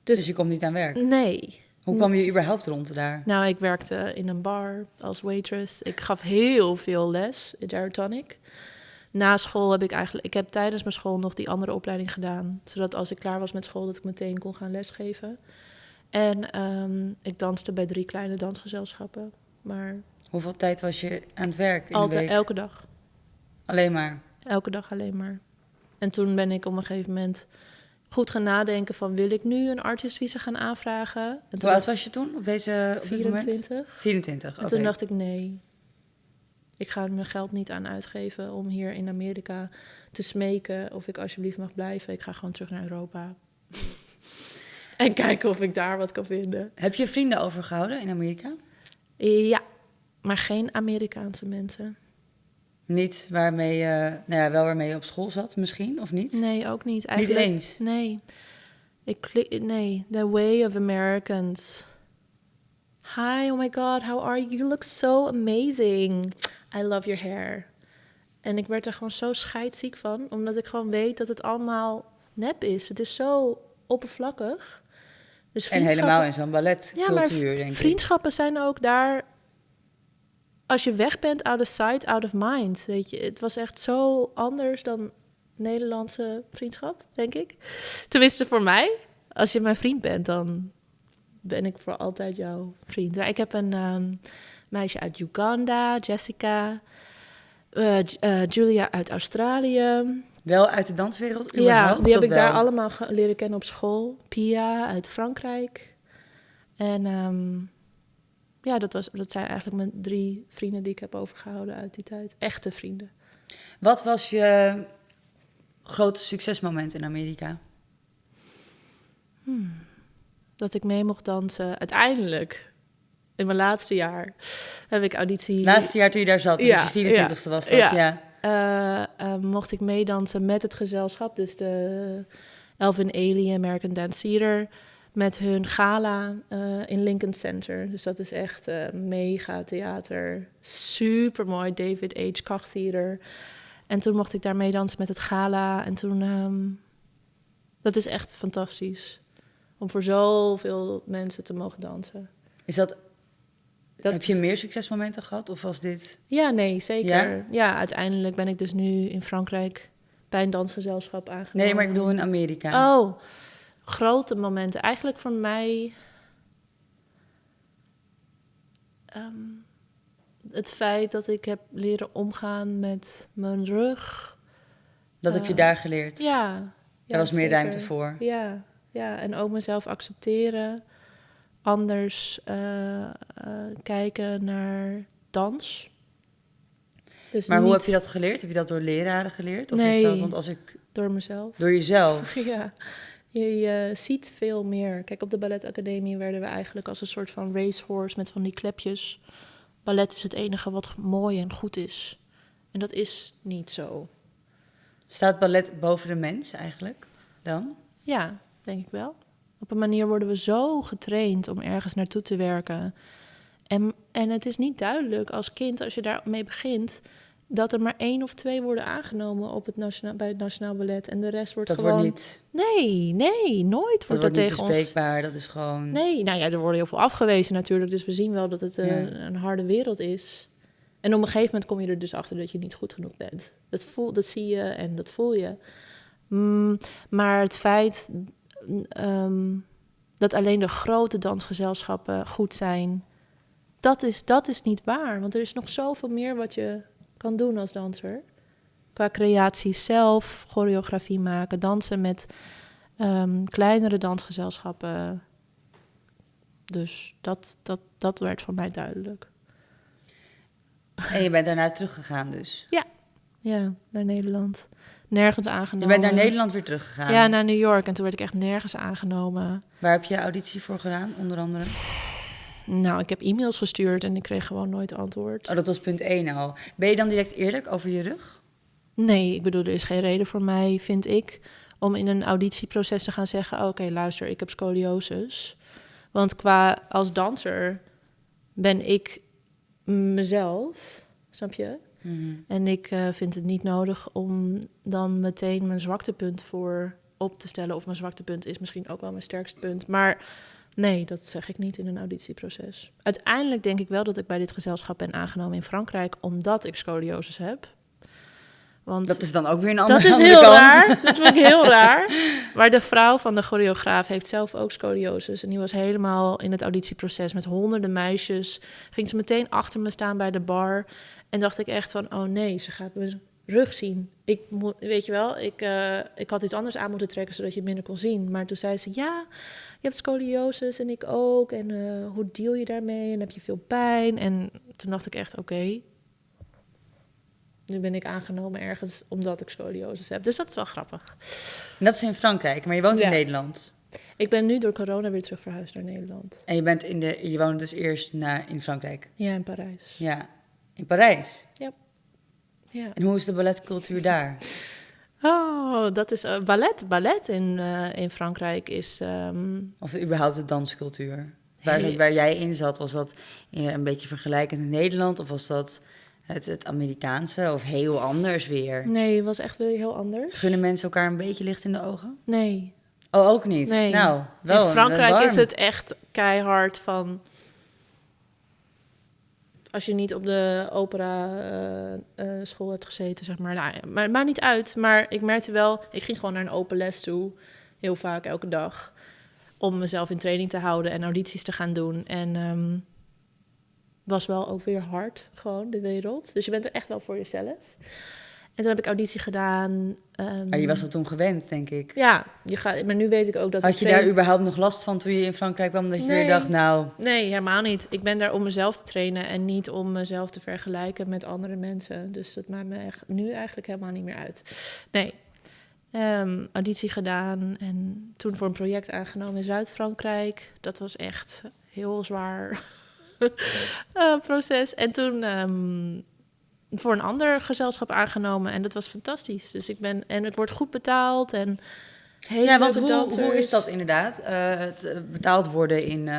Dus, Dus, je komt niet aan werk. nee. Hoe kwam je überhaupt rond daar? Nou, ik werkte in een bar als waitress. Ik gaf heel veel les in Gyrotonic. Na school heb ik eigenlijk... Ik heb tijdens mijn school nog die andere opleiding gedaan. Zodat als ik klaar was met school, dat ik meteen kon gaan lesgeven. En ehm, ik danste bij drie kleine dansgezelschappen. Maar Hoeveel tijd was je aan het werk in de altijd, week? elke dag. Alleen maar. Elke dag alleen maar. En toen ben ik op een gegeven moment goed gaan nadenken van... wil ik nu een artistvisa gaan aanvragen? En Hoe oud was je toen? Op deze op dit moment? 24. 24, En toen dacht ik, nee, ik ga mijn geld niet aan uitgeven om hier in Amerika te smeken of ik alsjeblieft mag blijven. Ik ga gewoon terug naar Europa. En kijken of ik daar wat kan vinden. Heb je vrienden overgehouden in Amerika? Ja, maar geen Amerikaanse mensen. Niet waarmee je, nou ja, wel waarmee je op school zat misschien, of niet? Nee, ook niet. niet Eigenlijk, eens? Nee. Ik klik, nee, the way of Americans. Hi, oh my god, how are you? You look so amazing. I love your hair. En ik werd er gewoon zo scheidsziek van, omdat ik gewoon weet dat het allemaal nep is. Het is zo oppervlakkig. Dus En helemaal in zo'n balletcultuur, denk ik. vriendschappen zijn ook daar. Als je weg bent, out of sight, out of mind. Weet je, het was echt zo anders dan Nederlandse vriendschap, denk ik. Tenminste voor mij. Als je mijn vriend bent, dan ben ik voor altijd jouw vriend. Ja, ik heb een ehm, meisje uit Uganda, Jessica. eh, Julia uit Australië. Wel uit de danswereld, Ja, die heb ik daar allemaal leren kennen op school. Pia uit Frankrijk. En ehm, ja, dat, was, dat zijn eigenlijk mijn drie vrienden die ik heb overgehouden uit die tijd. Echte vrienden. Wat was je grote succesmoment in Amerika? Dat ik mee mocht dansen. Uiteindelijk, in mijn laatste jaar, heb ik auditie... Laatste jaar toen je daar zat, dus Ja, je 24ste was dat, ja. ja. Eh, mocht ik meedansen met het gezelschap. Dus de Elvin Ailey American Dance Theater. Met hun gala eh, in Lincoln Center. Dus dat is echt mega theater. Super mooi. David H. Koch Theater. En toen mocht ik daar meedansen met het gala. En toen... ehm, dat is echt fantastisch. Om voor zoveel mensen te mogen dansen. Is dat, Dat- heb je meer succesmomenten gehad? Of was dit... Ja, nee, zeker. Ja? Ja? uiteindelijk ben ik dus nu in Frankrijk bij een dansgezelschap aangenomen. Nee, maar ik bedoel in Amerika. Oh, grote momenten. Eigenlijk voor mij... ehm, het feit dat ik heb leren omgaan met mijn rug. dat heb je eh, daar geleerd. Ja. Ja, was meer zeker. ruimte voor. Ja, ja, en ook mezelf accepteren. Anders eh, eh, kijken naar dans. Dus Maar hoe heb je dat geleerd? Heb je dat door leraren geleerd? Of is Nee. dat, want als ik... door mezelf. Door jezelf? Ja, je, je ziet veel meer. Kijk, op de balletacademie werden we eigenlijk als een soort van racehorse met van die klepjes. Ballet is het enige wat mooi en goed is. En dat is niet zo. Staat ballet boven de mens eigenlijk dan? Ja, denk ik wel. Op een manier worden we zo getraind om ergens naartoe te werken. En, en het is niet duidelijk als kind, als je daarmee begint, dat er maar één of twee worden aangenomen op het nationaal, bij het Nationaal Ballet. En de rest wordt Dat gewoon... wordt niet, Nee, nee, nooit dat wordt dat, tegen ons bespreekbaar. Dat is gewoon... Nee, nou ja, er worden heel veel afgewezen natuurlijk. Dus we zien wel dat het een harde wereld is. En op een gegeven moment kom je er dus achter dat je niet goed genoeg bent. Dat, voel, dat zie je en dat voel je. Mm, maar het feit ehm, dat alleen de grote dansgezelschappen goed zijn, dat is, dat is niet waar. Want er is nog zoveel meer wat je kan doen als danser. Qua creatie zelf, choreografie maken, dansen met ehm, kleinere dansgezelschappen. Dus dat, dat, dat werd voor mij duidelijk. En je bent daarna teruggegaan dus. Ja, naar Nederland. Nergens Je aangenomen. bent naar Nederland weer teruggegaan. Ja, naar New York. En toen werd ik echt nergens aangenomen. Waar heb je auditie voor gedaan, onder andere? Nou, ik heb e-mails gestuurd en ik kreeg gewoon nooit antwoord. Oh, dat was punt 1 al. Ben je dan direct eerlijk over je rug? Nee, ik bedoel, er is geen reden voor mij, vind ik, om in een auditieproces te gaan zeggen: Oké, luister, ik heb scoliosis. Want qua als danser ben ik mezelf, snap je? En ik eh, vind het niet nodig om dan meteen mijn zwaktepunt voor op te stellen. Of mijn zwaktepunt is misschien ook wel mijn sterkste punt. Maar nee, dat zeg ik niet in een auditieproces. Uiteindelijk denk ik wel dat ik bij dit gezelschap ben aangenomen in Frankrijk, omdat ik scoliosis heb. Want Dat is dan ook weer een andere, dat is heel kant. raar. Dat vind ik heel raar. Maar de vrouw van de choreograaf heeft zelf ook scoliosis. En die was helemaal in het auditieproces met honderden meisjes. Ging ze meteen achter me staan bij de bar. En dacht ik echt van, oh nee, ze gaat mijn rug zien. Ik moet, weet je wel, ik, eh, ik had iets anders aan moeten trekken zodat je het minder kon zien. Maar toen zei ze, ja, je hebt scoliosis en ik ook. En eh, hoe deal je daarmee? En heb je veel pijn? En toen dacht ik echt, oké. Nu ben ik aangenomen ergens omdat ik scoliosis heb. Dus dat is wel grappig. En dat is in Frankrijk, maar je woont Ja. in Nederland. Ik ben nu door corona weer terug verhuisd naar Nederland. En je, bent in de, je woonde dus eerst naar, in Frankrijk. Ja, in Parijs. Ja, in Parijs. Ja. En hoe is de balletcultuur daar? Oh, dat is eh, ballet. Ballet in, eh, in Frankrijk is... ehm, Of überhaupt de danscultuur? Waar, Hey. waar jij in zat, was dat eh, een beetje vergelijkend in Nederland? Of was dat het, het Amerikaanse of heel anders weer? nee, het was echt weer heel anders. Gunnen mensen elkaar een beetje licht in de ogen? Nee. Oh, ook niet? Nee. Nou, wel in Frankrijk is het echt keihard van... Als je niet op de opera eh, eh, school hebt gezeten, zeg maar. Nou, maar het maakt niet uit. Maar ik merkte wel, ik ging gewoon naar een open les toe. Heel vaak, elke dag. Om mezelf in training te houden en audities te gaan doen. En ehm, was wel ook weer hard, gewoon, de wereld. Dus je bent er echt wel voor jezelf. En toen heb ik auditie gedaan. ehm, Maar je was dat toen gewend, denk ik. Ja, je gaat, maar nu weet ik ook dat... Had je train- daar überhaupt nog last van toen je in Frankrijk kwam? Dat je Nee. weer dacht, nou, Nee, helemaal niet. Ik ben daar om mezelf te trainen en niet om mezelf te vergelijken met andere mensen. Dus dat maakt me echt nu eigenlijk helemaal niet meer uit. Nee. Ehm, auditie gedaan en toen voor een project aangenomen in Zuid-Frankrijk. Dat was echt heel zwaar eh, proces. En toen ehm, voor een ander gezelschap aangenomen en dat was fantastisch. Dus ik ben en het wordt goed betaald en ja, want hoe, hoe is dat inderdaad? Eh, het eh, betaald worden in,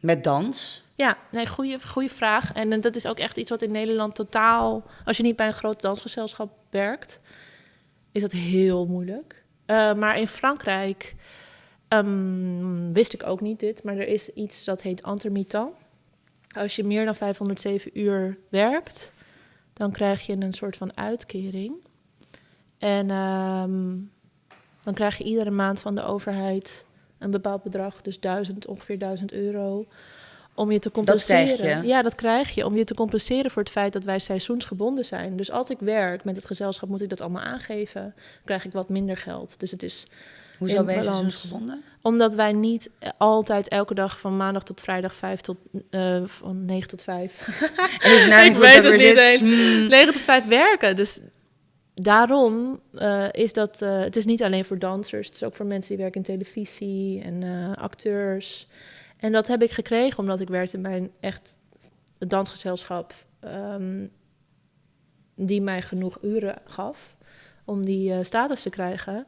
met dans? Ja, nee, goede, goede vraag. En eh, dat is ook echt iets wat in Nederland totaal... Als je niet bij een groot dansgezelschap werkt, is dat heel moeilijk. Maar in Frankrijk ehm, wist ik ook niet dit, maar er is iets dat heet intermittent. Als je meer dan 507 uur werkt, dan krijg je een soort van uitkering. En ehm, dan krijg je iedere maand van de overheid een bepaald bedrag, dus 1000, ongeveer 1000 euro, om je te compenseren. krijg je? Ja, dat krijg je. Om je te compenseren voor het feit dat wij seizoensgebonden zijn. Dus als ik werk met het gezelschap, moet ik dat allemaal aangeven. Dan krijg ik wat minder geld. Dus het is Hoezo ben je seizoensgebonden? omdat wij niet altijd elke dag van maandag tot vrijdag 5 tot eh, van 9 tot 5 En ik, nou, weet het niet zit, eens. hmm, 9 tot 5 werken. Dus daarom eh, is dat. eh, het is niet alleen voor dansers, het is ook voor mensen die werken in televisie en eh, acteurs. En dat heb ik gekregen omdat ik werkte bij een echt dansgezelschap. ehm, die mij genoeg uren gaf om die eh, status te krijgen.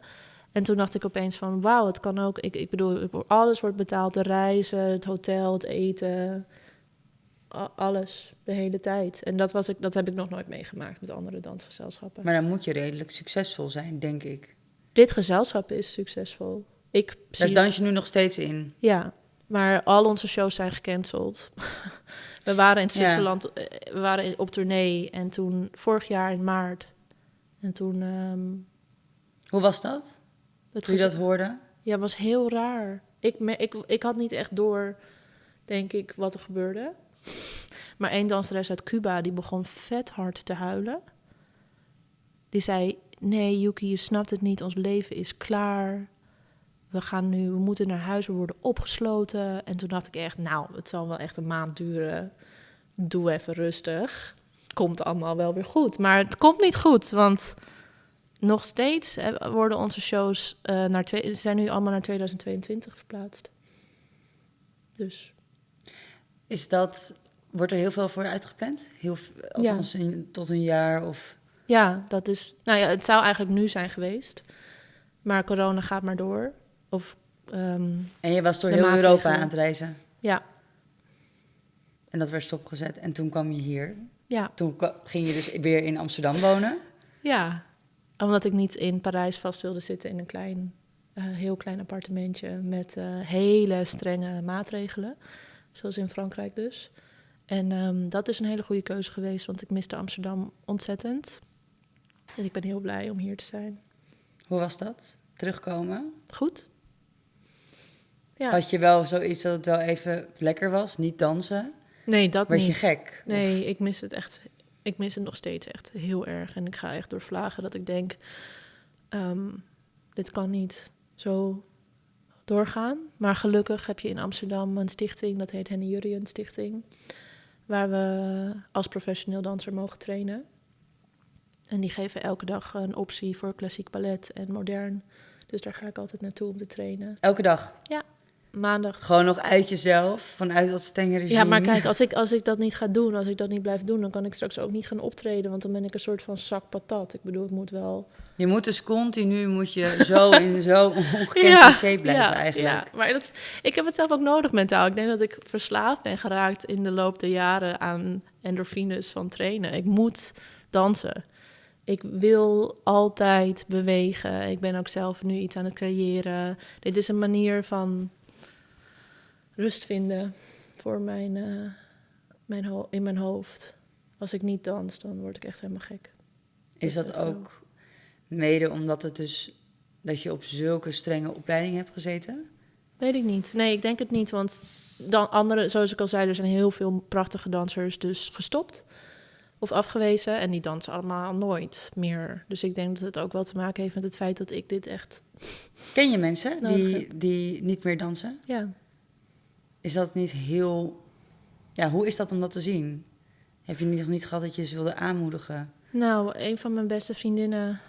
En toen dacht ik opeens van, wauw, het kan ook. Ik, ik bedoel, alles wordt betaald, de reizen, het hotel, het eten, alles, de hele tijd. En dat, was ik, dat heb ik nog nooit meegemaakt met andere dansgezelschappen. Maar dan moet je redelijk succesvol zijn, denk ik. Dit gezelschap is succesvol. Ik Daar zie, dans je nu nog steeds in. ja, maar al onze shows zijn gecanceld. we waren in. Zwitserland, eh, we waren op tournee en toen vorig jaar in maart. En toen ehm Hoe was dat, het toen je dat hoorde? Ja, het was heel raar. Ik, me- ik, ik had niet echt door, denk ik, wat er gebeurde. Maar één danseres uit Cuba, die begon vet hard te huilen. Die zei, nee Yuki, je snapt het niet, ons leven is klaar. We gaan nu, we moeten naar huis, we worden opgesloten. En toen dacht ik echt, nou, het zal wel echt een maand duren. Doe even rustig. Komt allemaal wel weer goed. Maar het komt niet goed, want nog steeds hè, worden onze shows eh, naar twee, zijn nu allemaal naar 2022 verplaatst. Dus is dat, wordt er heel veel voor uitgepland? Heel, althans in- tot een jaar of... Ja, dat is. Nou ja, het zou eigenlijk nu zijn geweest. Maar corona gaat maar door. Of ehm, En je was door heel Europa aan het reizen. ja, En dat werd stopgezet. En toen kwam je hier. ja, Toen ging je dus weer in Amsterdam wonen. ja. Omdat ik niet in Parijs vast wilde zitten in een klein, eh, heel klein appartementje met eh, hele strenge maatregelen. Zoals in Frankrijk dus. En ehm, dat is een hele goede keuze geweest, want ik miste Amsterdam ontzettend. En ik ben heel blij om hier te zijn. Hoe was dat? Terugkomen? Goed? Ja. Had je wel zoiets dat het wel even lekker was? Niet dansen? Nee, dat Werd niet. je gek? Nee, ik mis het echt. Ik mis het nog steeds echt heel erg. En ik ga echt door vlagen dat ik denk: ehm, dit kan niet zo doorgaan. Maar gelukkig heb je in Amsterdam een stichting, dat heet Henny Jurien Stichting, waar we als professioneel danser mogen trainen. En die geven elke dag een optie voor klassiek ballet en modern. Dus daar ga ik altijd naartoe om te trainen. Elke dag? Maandag Gewoon nog uit jezelf, vanuit dat strenge regime? Ja, maar kijk, als ik, als ik dat niet ga doen, als ik dat niet blijf doen, dan kan ik straks ook niet gaan optreden. Want dan ben ik een soort van zak patat. Ik bedoel, ik moet wel. Je moet dus continu moet je zo in zo'n ongekende shape blijven ja, eigenlijk. Ja, maar dat, ik heb het zelf ook nodig mentaal. Ik denk dat ik verslaafd ben geraakt in de loop der jaren aan endorfines van trainen. Ik moet dansen. Ik wil altijd bewegen. Ik ben ook zelf nu iets aan het creëren. Dit is een manier van rust vinden voor mijn, eh, mijn in mijn hoofd. Als ik niet dans, dan word ik echt helemaal gek. Is dat zo? ook mede omdat het dus dat je op zulke strenge opleiding hebt gezeten? Weet ik niet. Nee, ik denk het niet. Want dan andere, zoals ik al zei, er zijn heel veel prachtige dansers dus gestopt of afgewezen. En die dansen allemaal nooit meer. Dus ik denk dat het ook wel te maken heeft met het feit dat ik dit echt. Ken je mensen die, die niet meer dansen? Ja. Is dat niet heel... Ja, hoe is dat om dat te zien? Heb je nog niet gehad dat je ze wilde aanmoedigen? Nou, een van mijn beste vriendinnen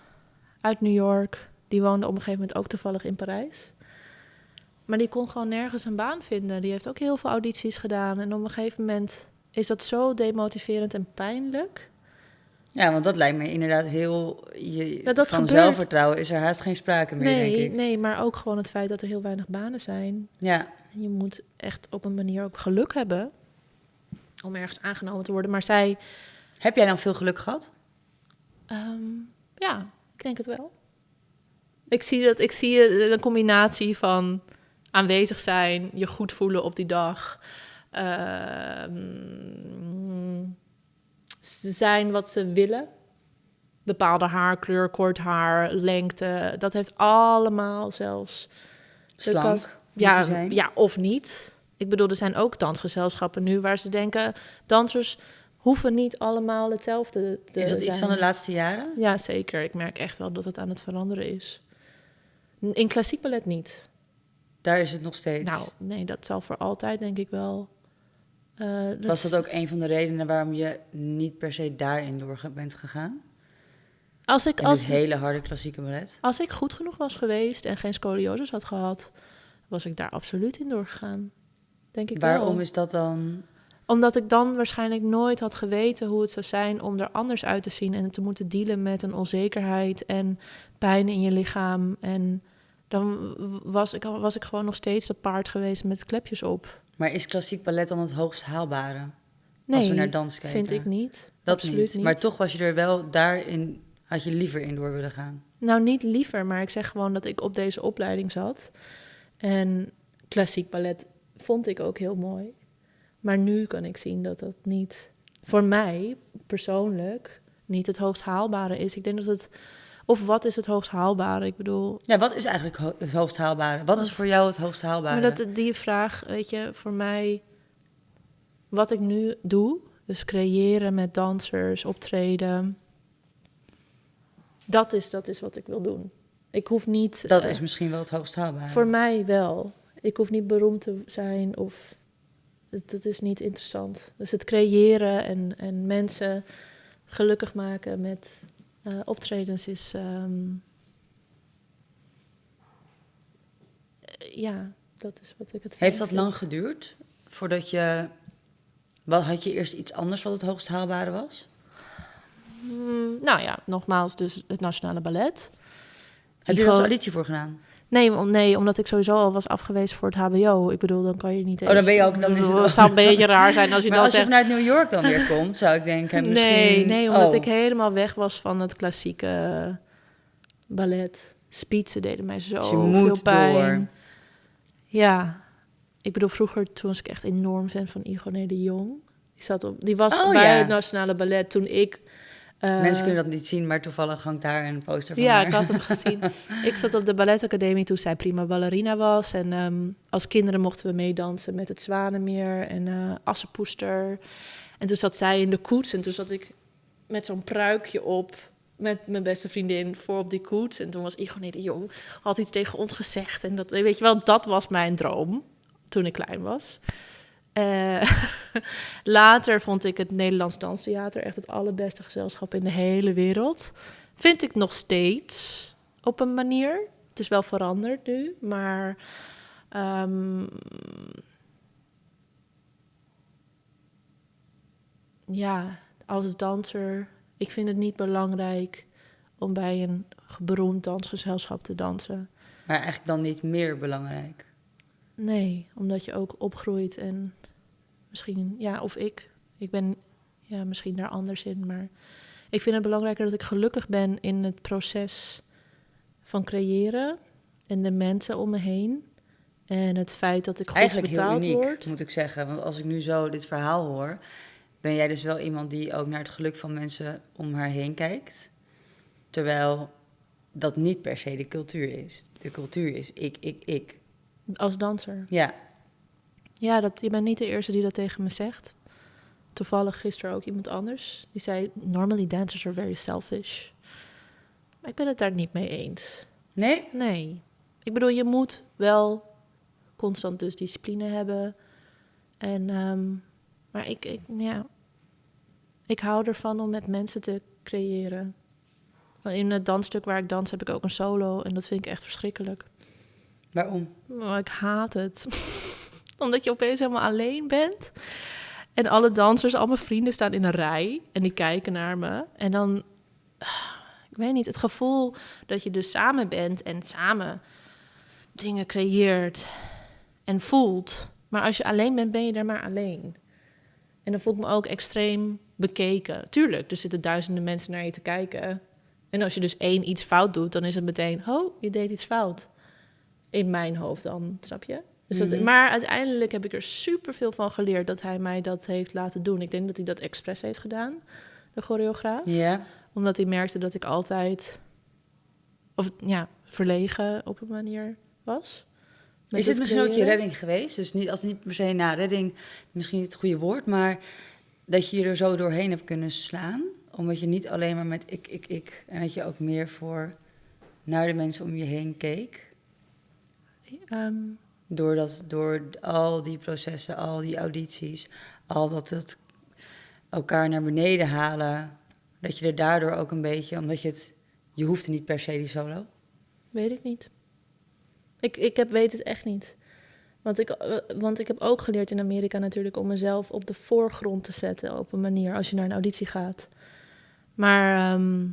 uit New York, die woonde op een gegeven moment ook toevallig in Parijs. Maar die kon gewoon nergens een baan vinden. Die heeft ook heel veel audities gedaan. En op een gegeven moment is dat zo demotiverend en pijnlijk. Ja, want dat lijkt me inderdaad heel... Je, dat van gebeurt. zelfvertrouwen is er haast geen sprake meer, denk Nee, ik. nee, maar ook gewoon het feit dat er heel weinig banen zijn. Ja, je moet echt op een manier ook geluk hebben om ergens aangenomen te worden. Maar zij, heb jij dan veel geluk gehad? ehm, ja, ik denk het wel. Ik zie, dat, ik zie eh, een combinatie van aanwezig zijn, je goed voelen op die dag. ehm, ze zijn wat ze willen. Bepaalde haarkleur, kort haar, lengte. Dat heeft allemaal zelfs Slank? Ja, zijn? ja, of niet. Ik bedoel, er zijn ook dansgezelschappen nu waar ze denken... dansers hoeven niet allemaal hetzelfde te Is dat iets zijn. van de laatste jaren? Ja, zeker. Ik merk echt wel dat het aan het veranderen is. In klassiek ballet niet. Daar is het nog steeds. Nou, nee, dat zal voor altijd denk ik wel... eh, Was dat ook een van de redenen waarom je niet per se daarin door bent gegaan? Als ik, als, hele harde klassieke ballet? als ik goed genoeg was geweest en geen scoliosis had gehad... was ik daar absoluut in doorgegaan. Denk ik wel. Waarom is dat dan... Omdat ik dan waarschijnlijk nooit had geweten hoe het zou zijn om er anders uit te zien en te moeten dealen met een onzekerheid en pijn in je lichaam. En dan was ik, was ik gewoon nog steeds dat paard geweest met klepjes op. Maar is klassiek ballet dan het hoogst haalbare? Nee, als we naar dans kijken. vind ik niet. Dat Absoluut niet. niet. Maar toch was je er wel daarin... Had je liever in door willen gaan? Nou, niet liever, maar ik zeg gewoon dat ik op deze opleiding zat. En klassiek ballet vond ik ook heel mooi. Maar nu kan ik zien dat dat niet, voor mij persoonlijk, niet het hoogst haalbare is. Ik denk dat het, of wat is het hoogst haalbare? Ik bedoel, Ja, wat is eigenlijk ho- het hoogst haalbare? Wat is voor jou het hoogst haalbare? maar dat, die vraag, weet je, voor mij, wat ik nu doe, dus creëren met dansers, optreden, dat is, dat is wat ik wil doen. Ik hoef niet. Dat eh, is misschien wel het hoogst haalbare. Voor mij wel. Ik hoef niet beroemd te zijn of het, het is niet interessant. Dus het creëren en, en mensen gelukkig maken met eh, optredens is. ehm, eh, ja, dat is wat ik het. Heeft dat vind. lang geduurd voordat je Wat, had je eerst iets anders wat het hoogst haalbare was? Mm, nou ja, nogmaals, dus het Nationale Ballet. Heb je er als auditie voor gedaan? Nee, om- nee, omdat ik sowieso al was afgewezen voor het HBO. Ik bedoel, dan kan je niet Oh, dan ben je ook- dan is het al- zou een beetje raar zijn als je maar dan als zegt... je vanuit New York dan weer komt, zou ik denken, misschien... Nee, nee, omdat oh. ik helemaal weg was van het klassieke ballet. Spietsen deden mij zo Dus je moet veel pijn. door. Ja, ik bedoel, vroeger toen was ik echt enorm fan van Igoné de Jong. Die, zat op, die was Oh, bij ja. het Nationale Ballet toen ik... eh, Mensen kunnen dat niet zien, maar toevallig hangt daar een poster van Ja, haar. ik had hem gezien. ik zat op de balletacademie toen zij prima ballerina was. En ehm, als kinderen mochten we meedansen met het Zwanenmeer en eh Assenpoester. En toen zat zij in de koets en toen zat ik met zo'n pruikje op met mijn beste vriendin voor op die koets. En toen was de Jong, had iets tegen ons gezegd. En dat, weet je wel, dat was mijn droom toen ik klein was. Eh, later vond ik het Nederlands Danstheater echt het allerbeste gezelschap in de hele wereld. Vind ik nog steeds op een manier. Het is wel veranderd nu, maar. ehm, ja, als danser. Ik vind het niet belangrijk om bij een beroemd dansgezelschap te dansen. Maar eigenlijk dan niet meer belangrijk. Nee, omdat je ook opgroeit en misschien, ja, of ik. Ik ben ja, misschien daar anders in, maar ik vind het belangrijker dat ik gelukkig ben in het proces van creëren en de mensen om me heen. En het feit dat ik goed Eigenlijk heel betaald uniek, word. moet ik zeggen. Want als ik nu zo dit verhaal hoor, ben jij dus wel iemand die ook naar het geluk van mensen om haar heen kijkt. Terwijl dat niet per se de cultuur is. De cultuur is ik, ik, ik. Als danser. Ja, Ja, dat, je bent niet de eerste die dat tegen me zegt. Toevallig gisteren ook iemand anders. Die zei, normally dancers are very selfish. Maar ik ben het daar niet mee eens. nee? Nee. Ik bedoel, je moet wel constant dus discipline hebben. En, ehm, maar ik, ik, ja, ik hou ervan om met mensen te creëren. In het dansstuk waar ik dans heb ik ook een solo en dat vind ik echt verschrikkelijk. Waarom? Maar ik haat het. Omdat je opeens helemaal alleen bent. En alle dansers, al mijn vrienden staan in een rij. En die kijken naar me. En dan, ik weet niet, het gevoel dat je dus samen bent en samen dingen creëert en voelt. Maar als je alleen bent, ben je er maar alleen. En dan voel ik me ook extreem bekeken. Tuurlijk, er zitten duizenden mensen naar je te kijken. En als je dus één iets fout doet, dan is het meteen, oh, je deed iets fout in mijn hoofd dan, snap je? Dus dat, Mhm. Maar uiteindelijk heb ik er superveel van geleerd dat hij mij dat heeft laten doen. Ik denk dat hij dat expres heeft gedaan, de choreograaf. Omdat hij merkte dat ik altijd, of ja, verlegen op een manier was. Is het dit misschien ook je redding geweest? Dus niet, als niet per se, nou, redding, misschien niet het goede woord, maar dat je je er zo doorheen hebt kunnen slaan. Omdat je niet alleen maar met ik, ik, ik, en dat je ook meer voor naar de mensen om je heen keek. Ehm, Door, dat, door al die processen, al die audities, al dat het elkaar naar beneden halen. Dat je er daardoor ook een beetje, omdat je het, je hoeft niet per se die solo. weet ik niet. Ik, ik heb, weet het echt niet. Want ik, want ik heb ook geleerd in Amerika natuurlijk om mezelf op de voorgrond te zetten op een manier als je naar een auditie gaat. Maar ehm,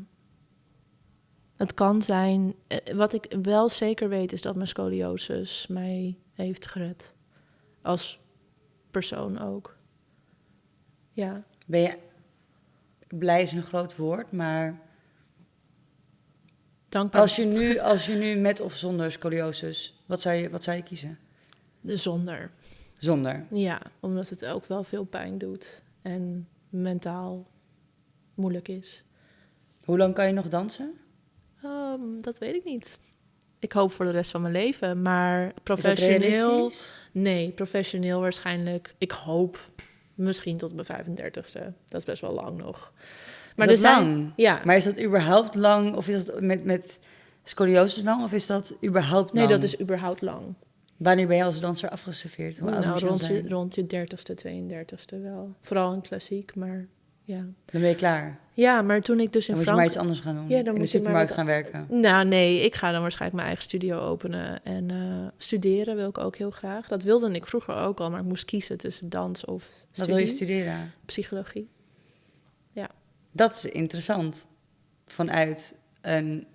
het kan zijn. eh, Wat ik wel zeker weet is dat mijn scoliosis mij heeft gered. Als persoon ook. Ja. Ben je, blij is een groot woord, maar Dankbaar. als je nu, als je nu met of zonder scoliosis, wat zou je, wat zou je kiezen? Zonder. Zonder. Ja, omdat het ook wel veel pijn doet. En mentaal moeilijk is. Hoe lang kan je nog dansen? Ehm, dat weet ik niet. Ik hoop voor de rest van mijn leven, maar professioneel. Nee, professioneel waarschijnlijk. Ik hoop misschien tot mijn 35ste. Dat is best wel lang nog. Maar is dat zijn- lang? Ja, Maar is dat überhaupt lang? Of is dat met, met scoliosis lang? Of is dat überhaupt nee, lang? dat is überhaupt lang. Wanneer ben je als danser afgeserveerd? Hoe nou, rond je, rond je 30ste, 32ste wel. Vooral in klassiek, maar ja. Dan ben je klaar. Ja, maar toen ik dus in Dan moet je maar Frankrijk... iets anders gaan doen. Ja, dan in de supermarkt wat- gaan werken. Nou, nee, ik ga dan waarschijnlijk mijn eigen studio openen. En eh, studeren wil ik ook heel graag. Dat wilde ik vroeger ook al, maar ik moest kiezen tussen dans of Wat studie. wil je studeren? Psychologie. Dat is interessant. Vanuit een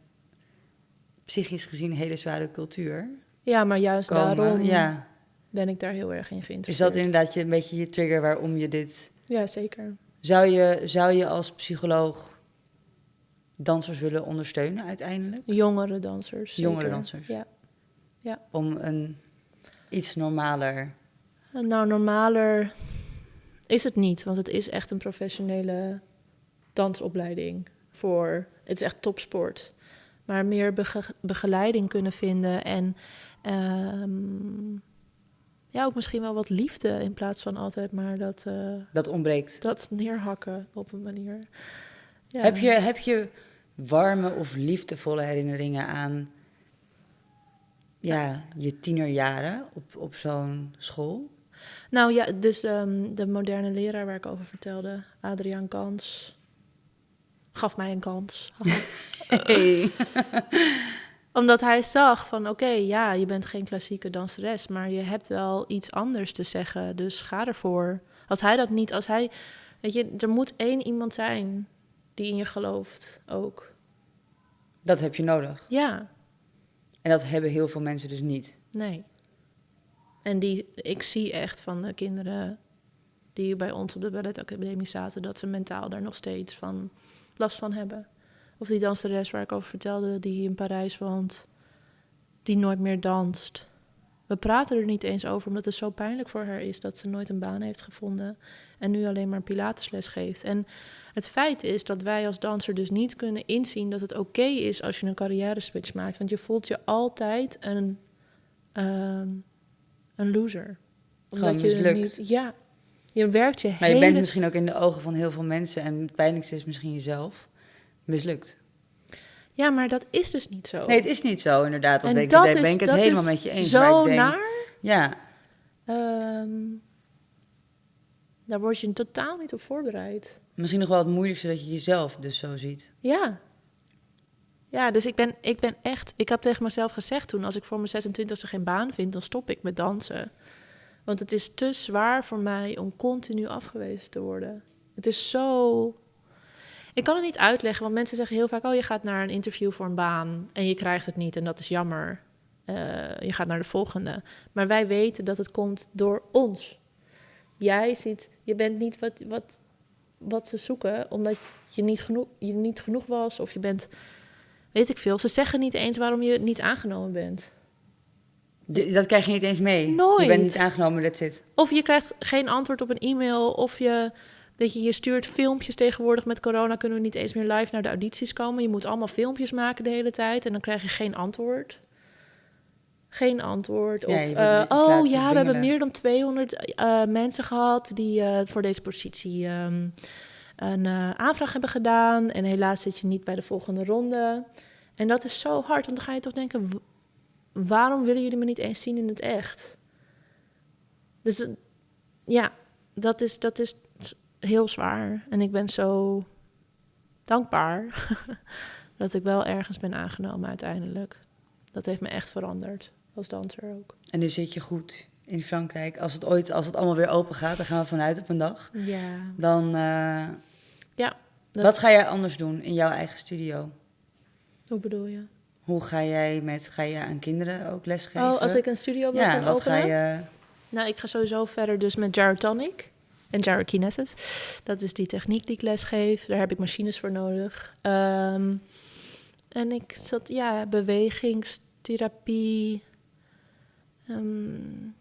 psychisch gezien hele zware cultuur. Ja, maar juist Komen. daarom Ja. ben ik daar heel erg in Is geïnteresseerd. dat inderdaad je, een beetje je trigger waarom je dit... Ja, zeker. Zou je, zou je als psycholoog dansers willen ondersteunen uiteindelijk? Jongere dansers. Jongere dansers. Ja. Om een iets normaler... Nou, normaler is het niet, want het is echt een professionele dansopleiding voor. Het is echt topsport. Maar meer bege- begeleiding kunnen vinden en ehm, ja, ook misschien wel wat liefde in plaats van altijd maar dat, eh, Dat ontbreekt. dat neerhakken op een manier. Ja. Heb, je, heb je warme of liefdevolle herinneringen aan ja, je tienerjaren op, op zo'n school? Nou ja, dus ehm, de moderne leraar waar ik over vertelde, Adriaan Kans, gaf mij een kans. Hey. Omdat hij zag van oké, ja, je bent geen klassieke danseres, maar je hebt wel iets anders te zeggen, dus ga ervoor. Als hij dat niet, als hij, weet je, er moet één iemand zijn die in je gelooft ook. Dat heb je nodig. Ja, En dat hebben heel veel mensen dus niet. nee. En die, ik zie echt van de kinderen die bij ons op de balletacademie zaten, dat ze mentaal daar nog steeds van last van hebben. Of die danseres waar ik over vertelde, die in Parijs woont, die nooit meer danst. We praten er niet eens over, omdat het zo pijnlijk voor haar is dat ze nooit een baan heeft gevonden en nu alleen maar pilatesles geeft. En het feit is dat wij als danser dus niet kunnen inzien dat het oké is als je een carrière switch maakt, want je voelt je altijd een, ehm, een loser. Gewoon je mislukt. niet, ja, je werkt je Maar je hele bent misschien ook in de ogen van heel veel mensen, en het pijnlijkste is misschien jezelf, mislukt. Ja, maar dat is dus niet zo. Nee, het is niet zo inderdaad. Dat En ben ik, dat ben is- ik het helemaal met je eens. Zo maar ik denk, naar. Ja, Ehm, daar word je totaal niet op voorbereid. misschien nog wel het moeilijkste dat je jezelf dus zo ziet. Ja. Ja, dus ik ben, ik ben echt... Ik heb tegen mezelf gezegd toen... als ik voor mijn 26e geen baan vind, dan stop ik met dansen. Want het is te zwaar voor mij om continu afgewezen te worden. Het is zo... Ik kan het niet uitleggen, want mensen zeggen heel vaak... oh, je gaat naar een interview voor een baan en je krijgt het niet en dat is jammer. Eh, je gaat naar de volgende. Maar wij weten dat het komt door ons. Jij ziet, je bent niet wat, wat, wat ze zoeken, omdat je niet, genoeg, je niet genoeg was of je bent, weet ik veel. Ze zeggen niet eens waarom je niet aangenomen bent. Dat krijg je niet eens mee. Je Nooit. bent niet aangenomen, that's it. Of je krijgt geen antwoord op een e-mail, of je, dat je, je stuurt filmpjes tegenwoordig met corona, kunnen we niet eens meer live naar de audities komen. Je moet allemaal filmpjes maken de hele tijd en dan krijg je geen antwoord. Geen antwoord. Of, eh, oh ja, we hebben meer dan 200 eh, mensen gehad die eh, voor deze positie ehm, een aanvraag hebben gedaan. En helaas zit je niet bij de volgende ronde. En dat is zo hard, want dan ga je toch denken, waarom willen jullie me niet eens zien in het echt? Dus ja, dat is, dat is heel zwaar. En ik ben zo dankbaar dat ik wel ergens ben aangenomen uiteindelijk. Dat heeft me echt veranderd, als danser ook. En nu zit je goed in Frankrijk. Als het ooit, als het allemaal weer open gaat, dan gaan we vanuit op een dag. Ja. Dan, eh, Dat, wat ga jij anders doen in jouw eigen studio? Hoe bedoel je? Hoe ga jij met, ga je aan kinderen ook lesgeven? Oh, als ik een studio wil ja, gaan wat openen? ga je... Nou, ik ga sowieso verder dus met gyrotonic en gyrokinesis. Dat is die techniek die ik lesgeef. Daar heb ik machines voor nodig. Ehm, en ik zat, ja, bewegingstherapie. Ehm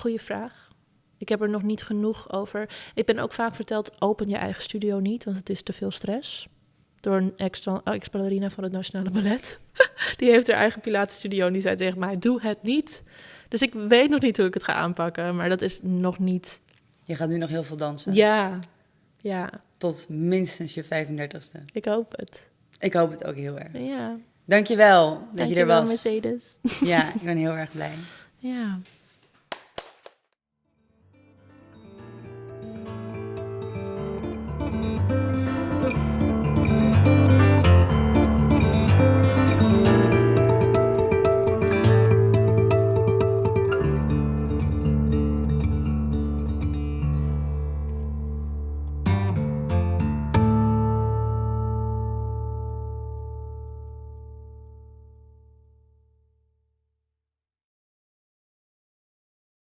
goeie vraag. Ik heb er nog niet genoeg over. Ik ben ook vaak verteld, open je eigen studio niet, want het is te veel stress. Door een ex- ex-ballerina van het Nationale Ballet. die heeft haar eigen pilatenstudio en die zei tegen mij, doe het niet. Dus ik weet nog niet hoe ik het ga aanpakken, maar dat is nog niet. Je gaat nu nog heel veel dansen. Ja, ja, Tot minstens je 35ste. ik hoop het. Ik hoop het ook heel erg. Ja, Dankjewel dat je er dankjewel was. Mercedes. Ja, ik ben heel erg blij. Ja.